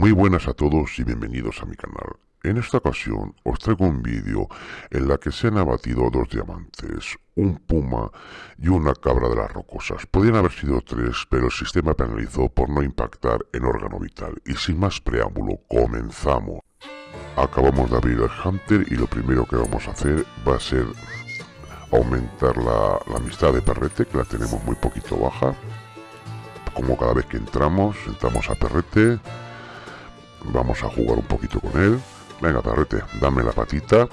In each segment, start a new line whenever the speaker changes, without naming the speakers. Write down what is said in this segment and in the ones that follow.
Muy buenas a todos y bienvenidos a mi canal. En esta ocasión os traigo un vídeo en la que se han abatido dos diamantes, un puma y una cabra de las rocosas. Podrían haber sido tres, pero el sistema penalizó por no impactar en órgano vital. Y sin más preámbulo, comenzamos. Acabamos de abrir el Hunter y lo primero que vamos a hacer va a ser aumentar la, la amistad de Perrete, que la tenemos muy poquito baja. Como cada vez que entramos, entramos a Perrete, Vamos a jugar un poquito con él. Venga, perrete, dame la patita.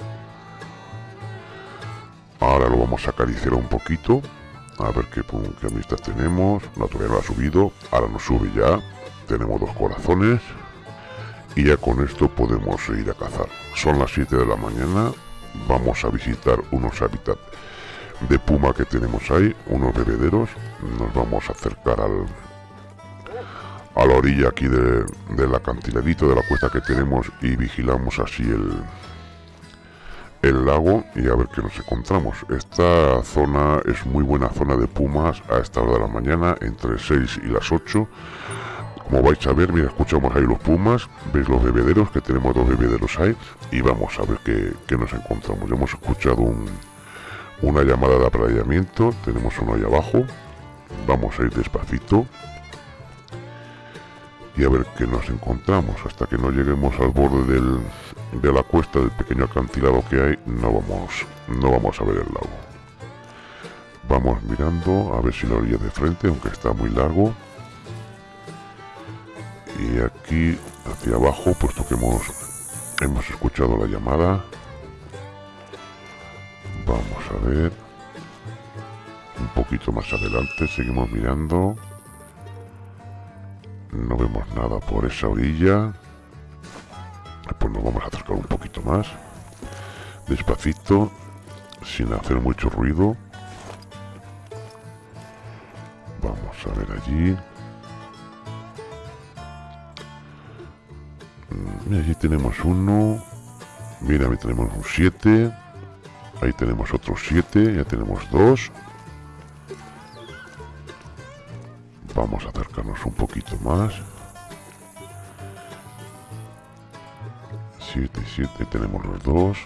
Ahora lo vamos a acariciar un poquito. A ver qué, qué amistad tenemos. No, todavía no ha subido. Ahora nos sube ya. Tenemos dos corazones. Y ya con esto podemos ir a cazar. Son las 7 de la mañana. Vamos a visitar unos hábitats de puma que tenemos ahí. Unos bebederos. Nos vamos a acercar al, a la orilla aquí de, del acantiladito de la cuesta que tenemos y vigilamos así el, el lago y a ver qué nos encontramos. Esta zona es muy buena zona de pumas a esta hora de la mañana, entre 6 y las 8. Como vais a ver, mira, escuchamos ahí los pumas, veis los bebederos, que tenemos dos bebederos ahí, y vamos a ver qué, qué nos encontramos. Hemos escuchado una llamada de apareamiento, tenemos uno ahí abajo, vamos a ir despacito, y a ver qué nos encontramos. Hasta que no lleguemos al borde del, de la cuesta del pequeño acantilado que hay no vamos no vamos a ver el lago. Vamos mirando a ver si la orilla de frente aunque está muy largo. Y aquí hacia abajo puesto que hemos hemos escuchado la llamada. Vamos a ver. Un poquito más adelante seguimos mirando no vemos nada por esa orilla. Pues nos vamos a acercar un poquito más. Despacito sin hacer mucho ruido. Vamos a ver allí. Mm, allí tenemos uno. Mira ahí tenemos un 7 ahí tenemos otro 7 ya tenemos dos acercarnos un poquito más. 7 y 7 tenemos los dos.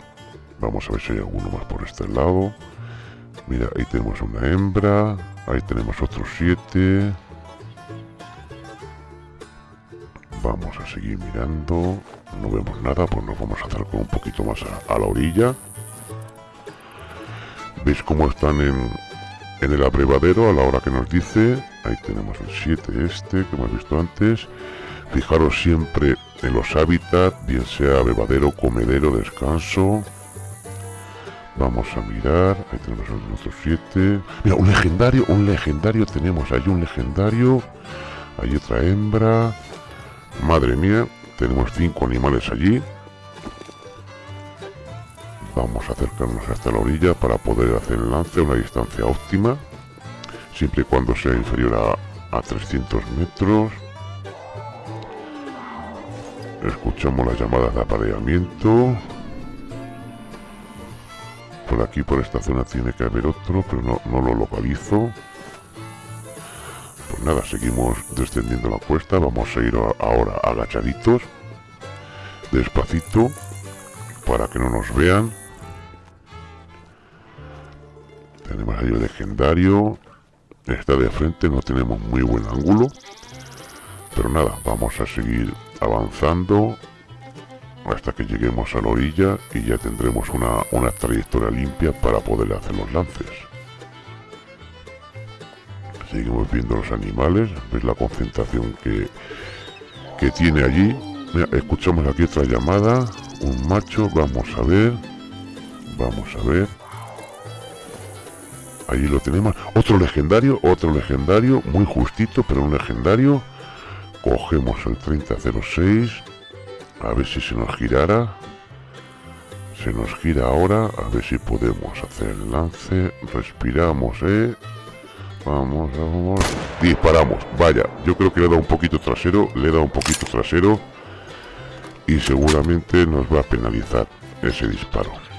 Vamos a ver si hay alguno más por este lado. Mira ahí tenemos una hembra. Ahí tenemos otros 7 vamos a seguir mirando. No vemos nada pues nos vamos a acercar un poquito más a, a la orilla. Veis cómo están en, en el abrevadero a la hora que nos dice ahí tenemos el 7 este que hemos visto antes. Fijaros siempre en los hábitats bien sea bebadero comedero descanso. Vamos a mirar ahí tenemos otro 7 mira un legendario un legendario tenemos ahí un legendario. Hay otra hembra. Madre mía tenemos cinco animales allí vamos a acercarnos hasta la orilla para poder hacer el lance a una distancia óptima siempre y cuando sea inferior a, a 300 metros. Escuchamos las llamadas de apareamiento. Por aquí por esta zona tiene que haber otro pero no, no lo localizo. Pues nada seguimos descendiendo la cuesta. Vamos a ir ahora agachaditos despacito para que no nos vean tenemos legendario está de frente no tenemos muy buen ángulo pero nada vamos a seguir avanzando hasta que lleguemos a la orilla y ya tendremos una, una trayectoria limpia para poder hacer los lances. Seguimos viendo los animales ves la concentración que, que tiene allí. Escuchamos aquí otra llamada un macho vamos a ver vamos a ver Ahí lo tenemos. Otro legendario, otro legendario, muy justito, pero un legendario. Cogemos el 3006. A ver si se nos girara. Se nos gira ahora. A ver si podemos hacer el lance. Respiramos, ¿eh? Vamos, vamos. Disparamos. Vaya, yo creo que le dado un poquito trasero. Le dado un poquito trasero. Y seguramente nos va a penalizar ese disparo.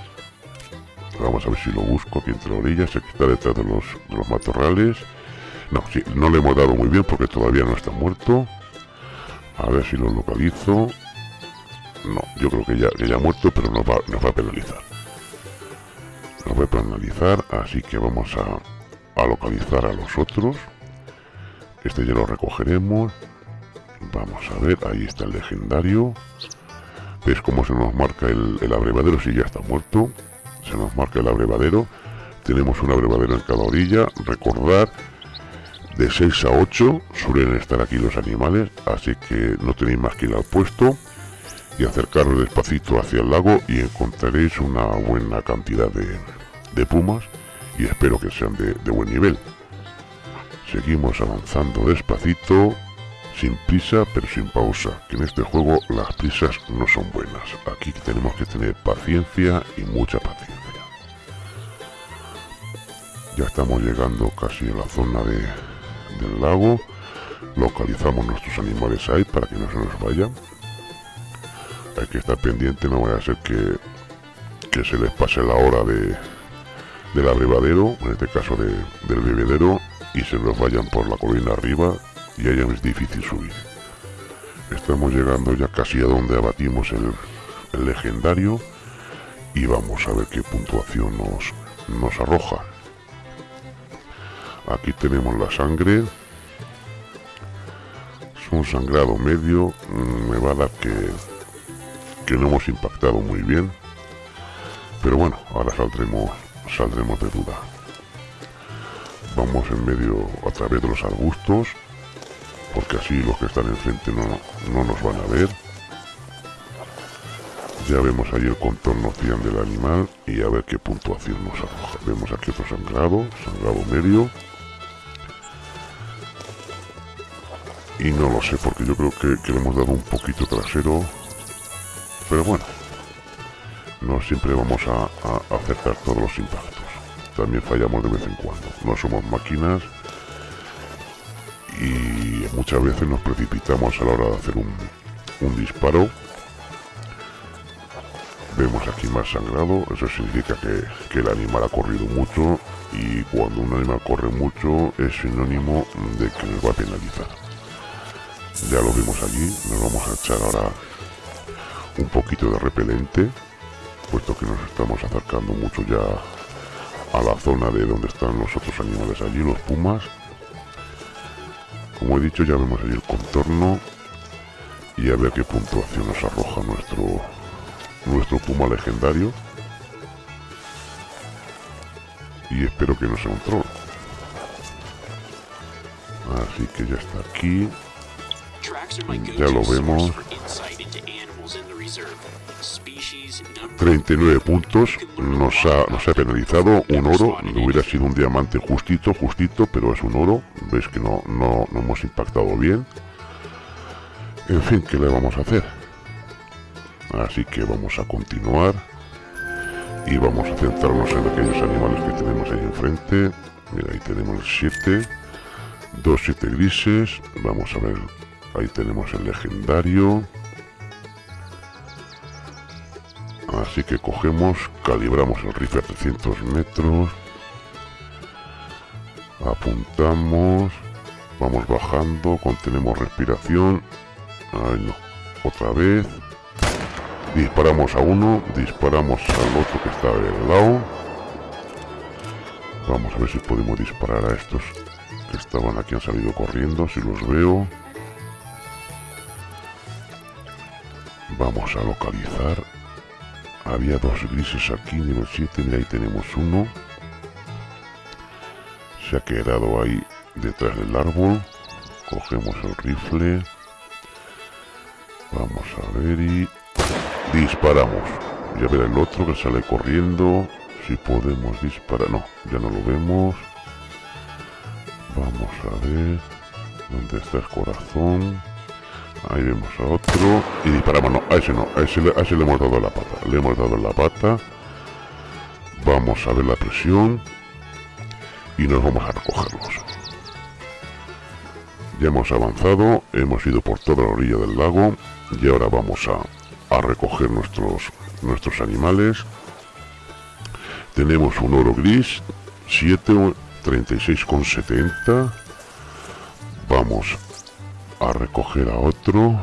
Vamos a ver si lo busco aquí entre orillas. Aquí está detrás de los, los matorrales. No, sí, no le hemos dado muy bien porque todavía no está muerto. A ver si lo localizo. No, yo creo que ya, que ya ha muerto, pero nos va, va a penalizar. Nos va a penalizar, así que vamos a, a localizar a los otros. Este ya lo recogeremos. Vamos a ver, ahí está el legendario. ¿Ves cómo se nos marca el, el abrevadero si ya está muerto? Se nos marca el abrevadero. Tenemos un abrevadero en cada orilla. Recordar, de 6 a 8 suelen estar aquí los animales, así que no tenéis más que ir al puesto y acercaros despacito hacia el lago y encontraréis una buena cantidad de, pumas y espero que sean de, de buen nivel. Seguimos avanzando despacito sin prisa pero sin pausa, que en este juego las prisas no son buenas. Aquí tenemos que tener paciencia y mucha paciencia. Ya estamos llegando casi a la zona de, del lago. Localizamos nuestros animales ahí para que no se nos vayan. Hay que estar pendiente, no vaya a ser que, que se les pase la hora de, del abrevadero, en este caso del bebedero, y se nos vayan por la colina arriba y allá es difícil subir. Estamos llegando ya casi a donde abatimos el, legendario y vamos a ver qué puntuación nos, nos arroja. Aquí tenemos la sangre. Es un sangrado medio. Me va a dar que, que no hemos impactado muy bien. Pero bueno, ahora saldremos, saldremos de duda. Vamos en medio a través de los arbustos porque así los que están enfrente no, no nos van a ver. Ya vemos ahí el contorno cian del animal y a ver qué puntuación nos arroja. Vemos aquí otro sangrado, sangrado medio. No lo sé, porque yo creo que, le hemos dado un poquito trasero. Pero bueno, no siempre vamos a, a acertar todos los impactos. También fallamos de vez en cuando. No somos máquinas y muchas veces nos precipitamos a la hora de hacer un, disparo vemos aquí más sangrado eso significa que, el animal ha corrido mucho y cuando un animal corre mucho es sinónimo de que nos va a penalizar ya lo vimos allí nos vamos a echar ahora un poquito de repelente puesto que nos estamos acercando mucho ya a la zona de donde están los otros animales allí los pumas como he dicho, ya vemos ahí el contorno y a ver qué puntuación nos arroja nuestro, nuestro puma legendario. Y espero que no sea un troll. Así que ya está aquí. Ya lo vemos. 39 puntos, nos ha, nos ha penalizado un oro, hubiera sido un diamante justito, justito, pero es un oro, veis que no, no, no hemos impactado bien. En fin, ¿qué le vamos a hacer? Así que vamos a continuar y vamos a centrarnos en aquellos animales que tenemos ahí enfrente. Mira, ahí tenemos el 7, dos 7 grises, vamos a ver, ahí tenemos el legendario. Así que cogemos, calibramos el rifle a 300 metros. Apuntamos. Vamos bajando, contenemos respiración. Ay no, otra vez. Disparamos a uno, disparamos al otro que está al lado. Vamos a ver si podemos disparar a estos que estaban aquí, han salido corriendo, si los veo. Vamos a localizar había dos grises aquí, nivel 7, mira ahí tenemos uno. Se ha quedado ahí detrás del árbol. Cogemos el rifle. Vamos a ver y disparamos. Ya verá el otro que sale corriendo. Si podemos disparar. No, ya no lo vemos. Vamos a ver. ¿Dónde está el corazón? Ahí vemos a otro. Y disparamos. No, a ese no. A ese, le hemos dado la pata. Le hemos dado la pata. Vamos a ver la presión. Y nos vamos a recogerlos. Ya hemos avanzado. Hemos ido por toda la orilla del lago. Y ahora vamos a, a recoger nuestros, nuestros animales. Tenemos un oro gris. 7, 36,70. Vamos a recoger a otro.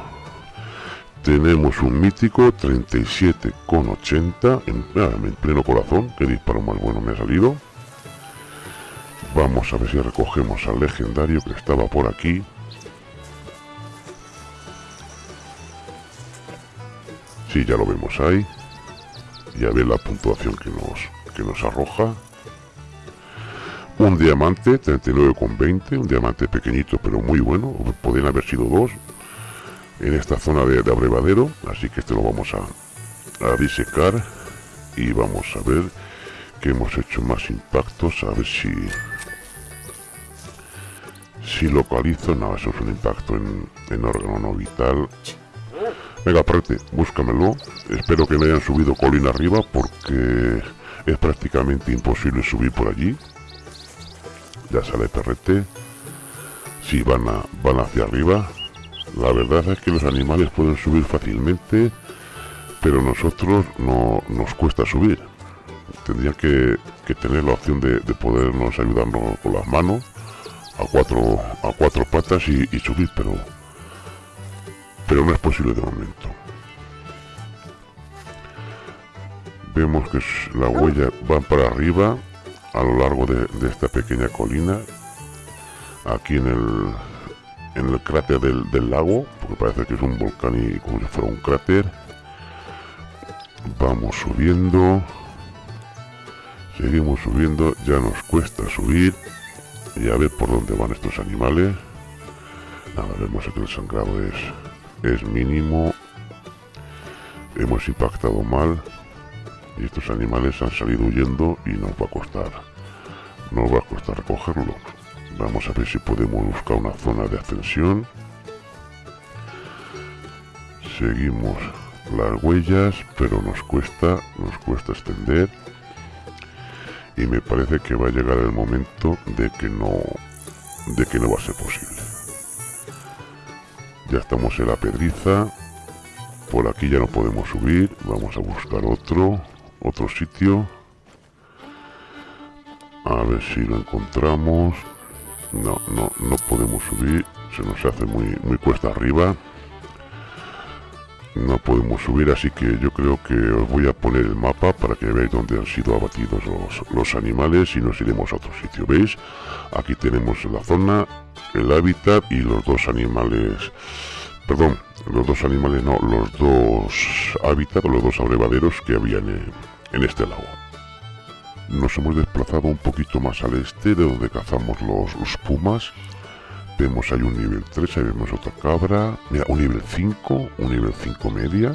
Tenemos un mítico 37,80 en, en pleno corazón. Que disparo más bueno me ha salido. Vamos a ver si recogemos al legendario que estaba por aquí. Sí, ya lo vemos ahí. Ya ve la puntuación que nos, que nos arroja. Un diamante, 39,20. Un diamante pequeñito, pero muy bueno. Podrían haber sido dos en esta zona de, abrevadero. Así que este lo vamos a, a disecar. Y vamos a ver que hemos hecho más impactos. A ver si si localizo, no, eso es un impacto en, órgano no vital. Venga, aparte, búscamelo. Espero que me hayan subido colina arriba porque es prácticamente imposible subir por allí. Ya sale perrete. Si van, a, van hacia arriba. La verdad es que los animales pueden subir fácilmente, pero nosotros no nos cuesta subir. Tendría que, tener la opción de, de podernos ayudarnos con las manos a cuatro a cuatro patas y, subir pero pero no es posible de momento vemos que la huella va para arriba a lo largo de, esta pequeña colina aquí en el en el cráter del, lago porque parece que es un volcán y como si fuera un cráter. Vamos subiendo. Seguimos subiendo. Ya nos cuesta subir. Y a ver por dónde van estos animales. Nada vemos que el sangrado es es mínimo. Hemos impactado mal y estos animales han salido huyendo y nos va a costar. Nos va a costar recogerlo. Vamos a ver si podemos buscar una zona de ascensión. Seguimos las huellas pero nos cuesta nos cuesta extender y me parece que va a llegar el momento de que no de que no va a ser posible. Ya estamos en la pedriza. Por aquí ya no podemos subir. Vamos a buscar otro otro sitio. A ver si lo encontramos. No no no podemos subir. Se nos hace muy muy cuesta arriba. No podemos subir así que yo creo que os voy a poner el mapa para que veáis dónde han sido abatidos los, animales y nos iremos a otro sitio veis aquí tenemos la zona el hábitat y los dos animales perdón los dos animales no los dos hábitats los dos abrevaderos que habían en, este lago nos hemos desplazado un poquito más al este de donde cazamos los, los pumas Vemos ahí un nivel 3, ahí vemos otra cabra. Mira, un nivel 5, un nivel 5 media.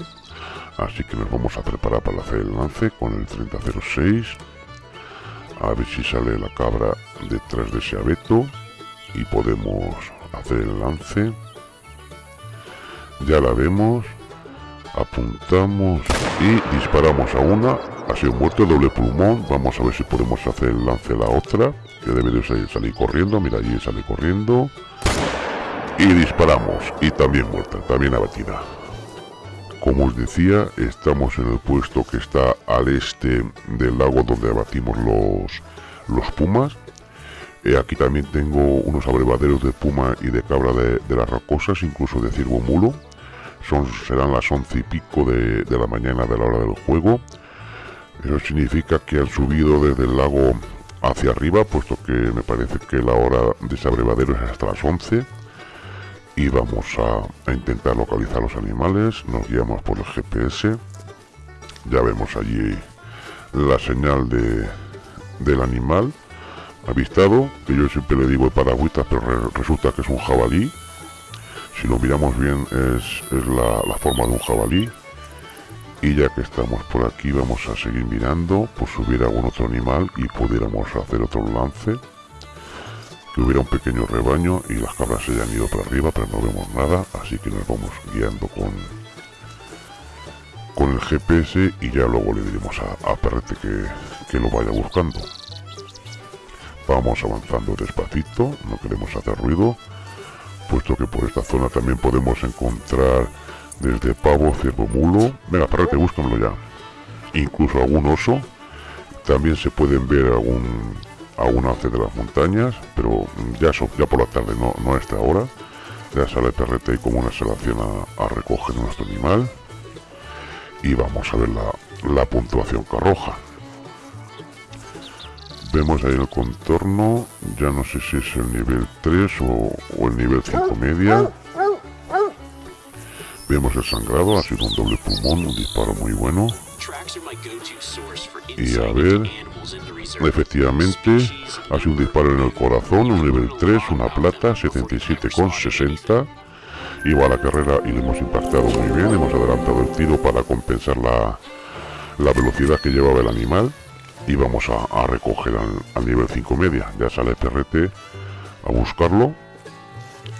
Así que nos vamos a preparar para hacer el lance con el 3006. A ver si sale la cabra detrás de ese abeto. Y podemos hacer el lance. Ya la vemos. Apuntamos y disparamos a una. Ha sido muerto doble pulmón. Vamos a ver si podemos hacer el lance a la otra. Que debe de salir corriendo. Mira, allí sale corriendo y disparamos y también muerta, también abatida. Como os decía, estamos en el puesto que está al este del lago donde abatimos los, los pumas. Eh, aquí también tengo unos abrevaderos de puma y de cabra de, las rocosas, incluso de ciervo mulo. Son, serán las once y pico de, de la mañana de la hora del juego. Eso significa que han subido desde el lago hacia arriba, puesto que me parece que la hora de ese abrevadero es hasta las 11 y vamos a, intentar localizar los animales. Nos guiamos por el GPS ya vemos allí la señal de, del animal avistado que yo siempre le digo paragüitas pero resulta que es un jabalí si lo miramos bien es, la, forma de un jabalí. Y ya que estamos por aquí vamos a seguir mirando por si hubiera algún otro animal y pudiéramos hacer otro lance. Que hubiera un pequeño rebaño y las cabras se hayan ido para arriba, pero no vemos nada, así que nos vamos guiando con con el GPS y ya luego le diremos a, a Perrete que, que lo vaya buscando. Vamos avanzando despacito, no queremos hacer ruido, puesto que por esta zona también podemos encontrar desde pavo, ciervo, mulo. Venga, Perrete, búscamelo ya. Incluso algún oso. También se pueden ver algún a una de las montañas, pero ya, ya por la tarde, no, no a esta hora. ya sale perrete y como una selección a, recoger nuestro animal y vamos a ver la, puntuación que arroja vemos ahí el contorno ya no sé si es el nivel 3 o, el nivel 5 media. Vemos el sangrado ha sido un doble pulmón un disparo muy bueno. Y a ver efectivamente ha sido un disparo en el corazón un nivel 3 una plata 77,60 iba a la carrera y le hemos impactado muy bien hemos adelantado el tiro para compensar la, la velocidad que llevaba el animal y vamos a, recoger al, nivel 5 media. Ya sale perrete a buscarlo.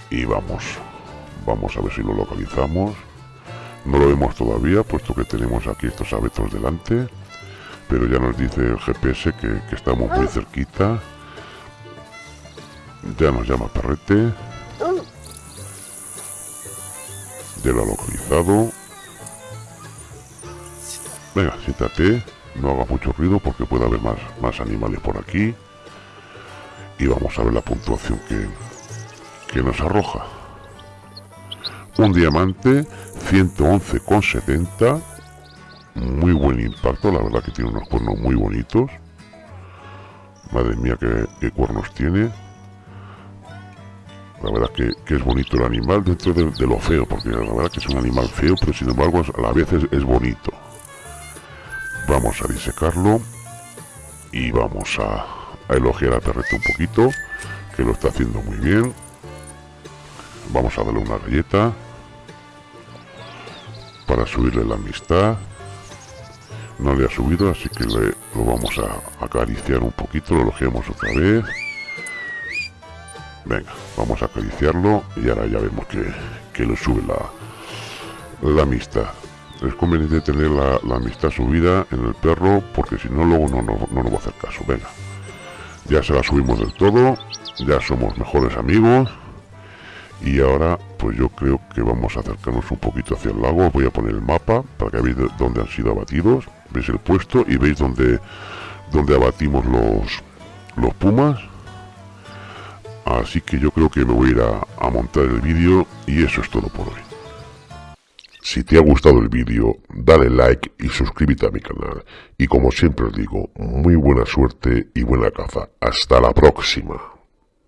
Y vamos vamos a ver si lo localizamos. No lo vemos todavía puesto que tenemos aquí estos abetos delante. Pero ya nos dice el GPS que, que estamos muy cerquita. Ya nos llama perrete ya lo ha localizado. Venga siéntate no haga mucho ruido porque puede haber más, más animales por aquí. Y vamos a ver la puntuación que, que nos arroja. Un diamante 111,70 muy buen impacto la verdad que tiene unos cuernos muy bonitos. Madre mía qué, cuernos tiene. La verdad que, que, es bonito el animal dentro de, lo feo porque la verdad que es un animal feo pero sin embargo a la vez es bonito vamos a disecarlo y vamos a, elogiar a perrete un poquito que lo está haciendo muy bien. Vamos a darle una galleta para subirle la amistad. No le ha subido así que le, lo vamos a acariciar un poquito lo elogiamos otra vez. Venga vamos a acariciarlo y ahora ya vemos que, que le sube la, la amistad es conveniente tener la, amistad subida en el perro porque si no luego no, no, nos va a hacer caso. Venga. Ya se la subimos del todo ya somos mejores amigos y ahora pues yo creo que vamos a acercarnos un poquito hacia el lago. Voy a poner el mapa para que veáis dónde han sido abatidos. Veis el puesto y veis dónde donde abatimos los los pumas. Así que yo creo que me voy a ir a montar el vídeo y eso es todo por hoy si te ha gustado el vídeo, dale like y suscríbete a mi canal. Y como siempre os digo, muy buena suerte y buena caza. Hasta la próxima.